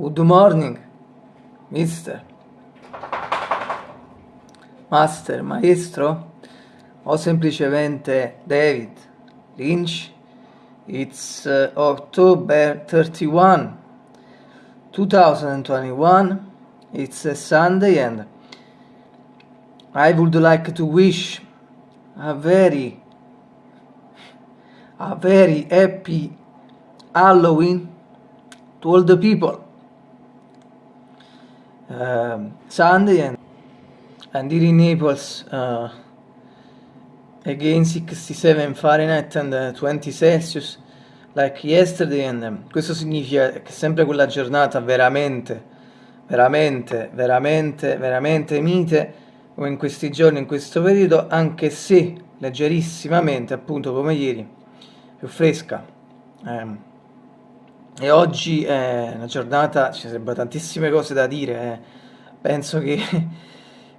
Good morning, mister. Master, maestro, o semplicemente David Lynch. It's uh, October 31, 2021. It's a Sunday and I would like to wish a very a very happy Halloween to all the people. Um, Sunday and, and here in Naples uh, again 67 Fahrenheit and uh, 20 Celsius like yesterday. And um, questo significa che sempre quella giornata veramente veramente veramente veramente mite come in questi giorni in questo periodo anche se leggerissimamente appunto come ieri più fresca. Um, e oggi è una giornata, ci sarebbero tantissime cose da dire, eh. penso che,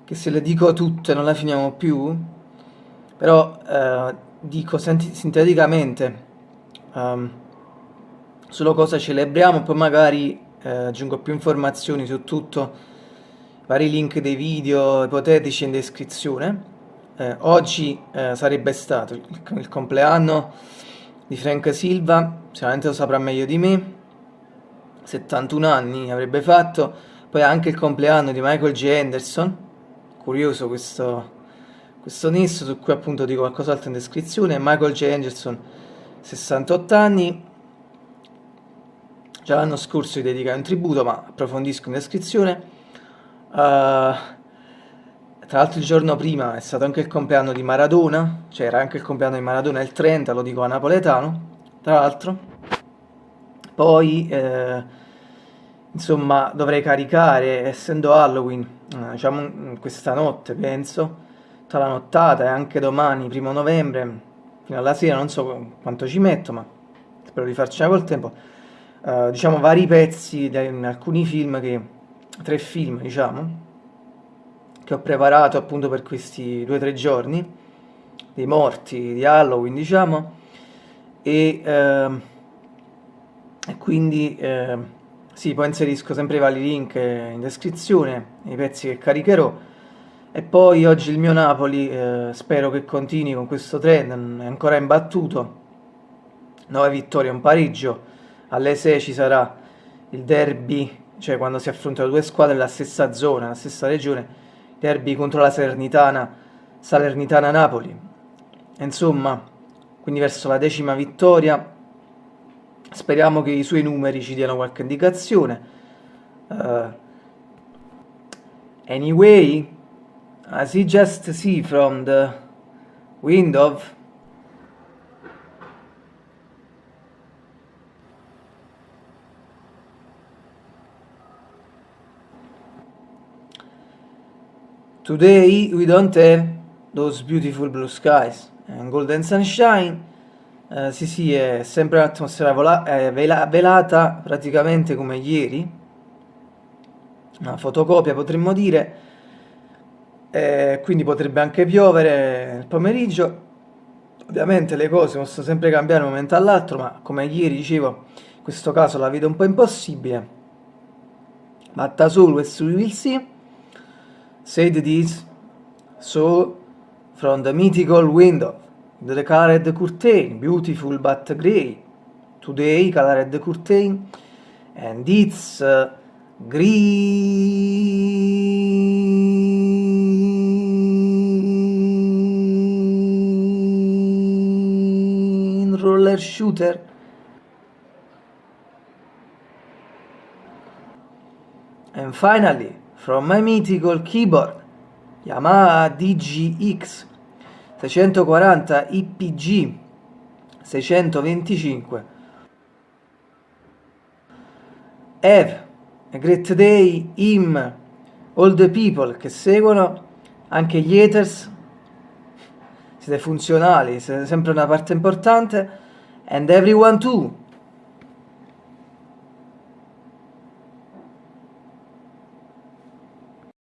che, se le dico tutte non la finiamo più, però eh, dico sinteticamente um, solo cosa celebriamo, poi magari eh, aggiungo più informazioni su tutto, vari link dei video ipotetici in descrizione. Eh, oggi eh, sarebbe stato il, il compleanno di Frank Silva, sicuramente lo saprà meglio di me, 71 anni avrebbe fatto, poi anche il compleanno di Michael J. Anderson, curioso questo, questo nesso su cui appunto dico qualcos'altro in descrizione, Michael J. Anderson 68 anni, già l'anno scorso gli dedicai un tributo ma approfondisco in descrizione, uh, tra l'altro il giorno prima è stato anche il compleanno di Maradona, cioè era anche il compleanno di Maradona il 30, lo dico a napoletano, tra l'altro. Poi, eh, insomma, dovrei caricare, essendo Halloween, eh, diciamo questa notte, penso, tutta la nottata e anche domani, primo novembre, fino alla sera, non so quanto ci metto, ma spero di farcela col tempo, eh, diciamo vari pezzi di alcuni film che, tre film, diciamo, che ho preparato appunto per questi due o tre giorni dei morti di Halloween diciamo e, eh, quindi eh, sì poi inserisco sempre i vari link in descrizione i pezzi che caricherò. E poi oggi il mio Napoli eh, spero che continui con questo trend è ancora imbattuto. 9 vittorie un pareggio. Alle 6 ci sarà il derby cioè quando si affrontano due squadre nella stessa zona, nella stessa regione derby contro la Salernitana, Salernitana-Napoli. Insomma, quindi verso la decima vittoria, speriamo che i suoi numeri ci diano qualche indicazione. Uh, anyway, as you just see from the window Today we don't have those beautiful blue skies and golden sunshine. Uh, sì, sì, è sempre un'atmosfera vela velata praticamente come ieri. Una fotocopia potremmo dire. Eh, quindi potrebbe anche piovere nel pomeriggio. Ovviamente le cose possono sempre cambiare da un momento all'altro, ma come ieri dicevo, in questo caso la vedo un po' impossibile. But as always we will see said this, so from the mythical window, the colored curtain, beautiful but grey, today colored curtain, and it's uh, green roller shooter. And finally, From my mythical keyboard Yamaha DGX 640 IPG 625 Have a great day him all the people che seguono anche gli haters. Siete funzionali siete sempre una parte importante. And everyone too